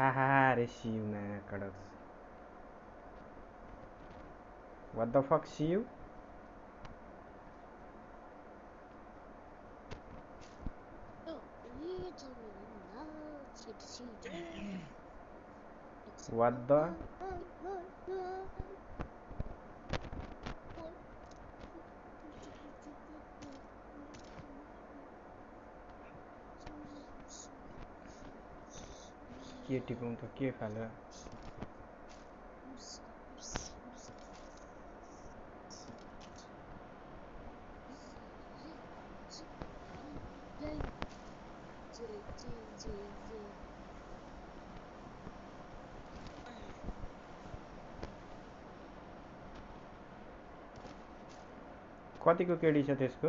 Haha, Shiv na Kadak. What the fuck, Shiv? What the? के टिपौँ के फालेर कतिको KD छ त्यसको?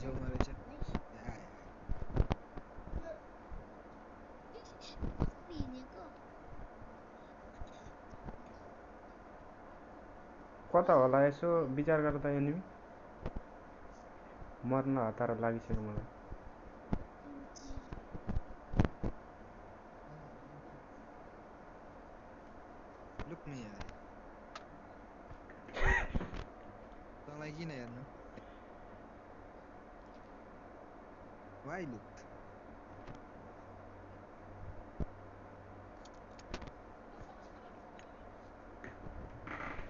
छेउमा रहेछ आए। कता होला यसो विचार गर त एनिमी मर्न हतार लागिसक्यो मलाई why look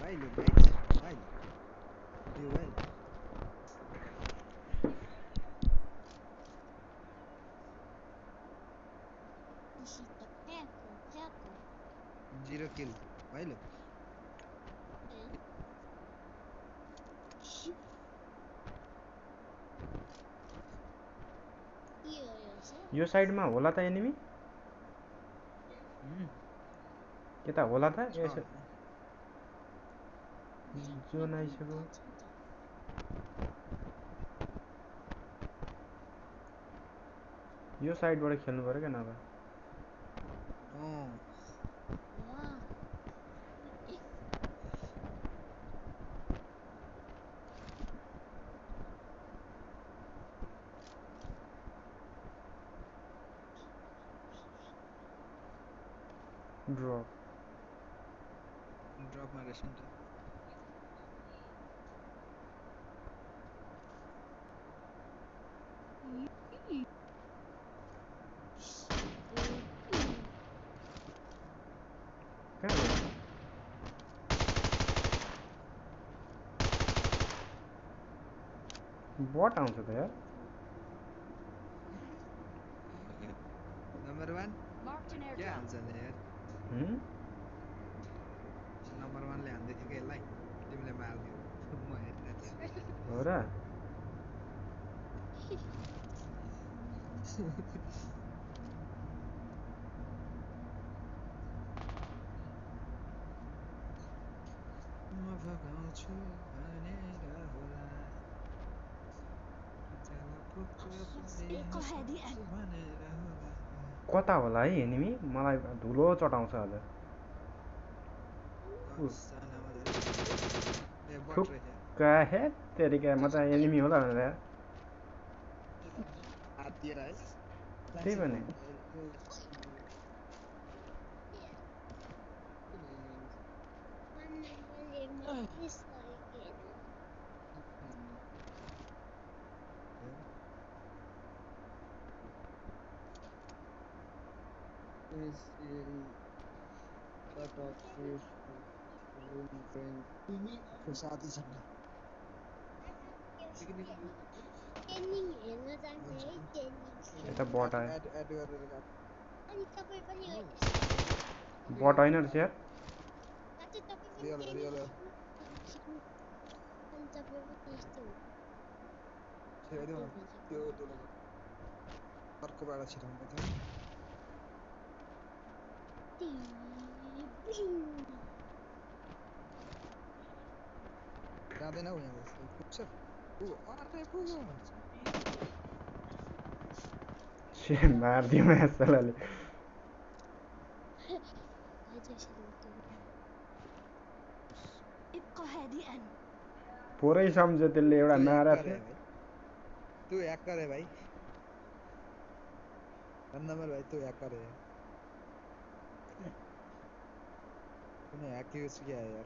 why look guys why do well zero kill why look yo साइडमा होला त एनिमी? यता होला त? यसो। जोन आइसक्यो। यो साइडबाट खेल्नु पऱ्यो क्या नभए? Drop. Drop my ration. What answer there? Number one? Marked an airdrop. Yeah, there. Number वानले हान्दै थियो कि यसलाई तिमीले मारिदियो म थिएँ हो र म भगाउँछु भनेर होला पुग्छ भनेर कता होला है एनिमी मलाई धुलो चटाउँछ बट थुक। रहेछ काहे तेरिका म एनिमी होला भनेर। त्यही भने is in cut off fish room drink है एड गरेर राख अनि तपाईँ पनि बट होइन रहेछ यार रियल रियल न त्यो अर्कोबाट छिराउनु थियो Now they know him. शेर मार दिया मैं साला ले पुरै सम्झ्यो त्यसले एउटा नारा थे तू एक है भाई नंबर भाई तू हैकर है तूने हैक यूज किया है यार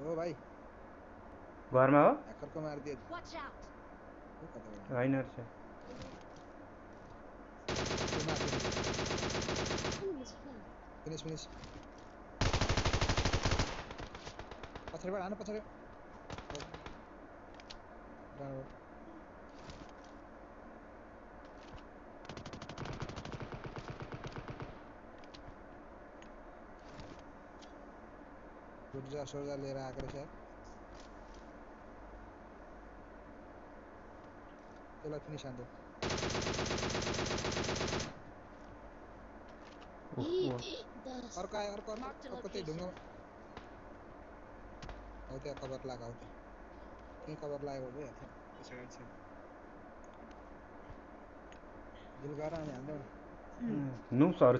हो भाइ घरमा हो ह्याकरको मारिदियो watch out त्यो कता गयो? होइन रहेछ त्यो माथि फिनिस फिनिस पछाडिबाट हानु पछाडि डाँडाबाट। ऊर्जा सोर्जा लिएर आएको रहेछ यार। त्यसलाई फिनिस हान्थ्यो उफ, उफ। अर्को आयो अर्को अर्को Mark the अर्को त्यही ढुङ्गामा location. हौ त्यहाँ कभर लगाएको हौ त्यहाँ त्यहीँ कभर लगाएको भयो त्यहाँ पछाडि छ गिल गरेर अनि हान्दै नुप्सहरू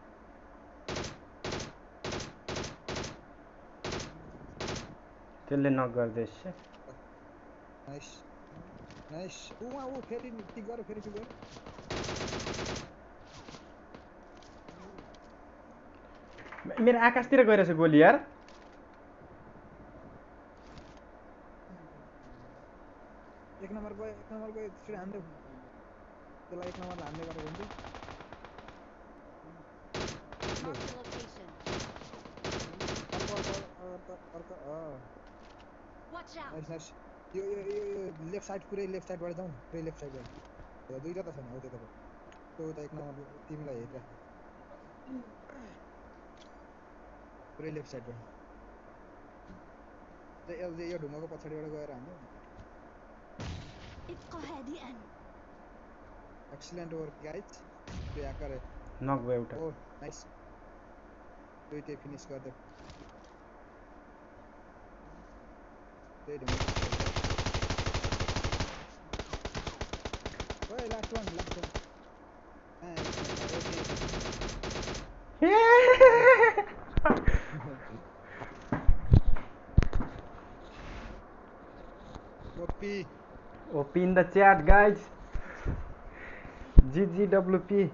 त्यसले नक गर्दैछ नाइस नाइस ऊ वहाँ ऊ फेरि पिक गर फेरि पिक गर मेरो आकाशतिर गइरहेछ गोली यार एक नम्बर गयो एक नम्बर गयो त्यसरी हान्दै त्यसलाई एक नम्बरलाई हान्दै गरेको. अर्को अर्को अर्को अर्को अँ Watch out. Nice, Yo yo yo yo left side पूरे left side बढ़ जाऊँ? पूरे left side बढ़। तो इधर तो सुना होते तो तो तो एक ना टीम ला ये क्या? पूरे लेफ़्ट साइड बढ़ तो ये ये ढूँगा को पछाड़ी वाले गए रहने इसको है दी एन एक्सीलेंट वर्क गाइस तो यहाँ करे नॉक वे उठा। oh, ओ नाइस तो ये फिनिश कर दे। Wait a minute. Wait, last one, last one. OP. OP in the chat, guys. GGWP.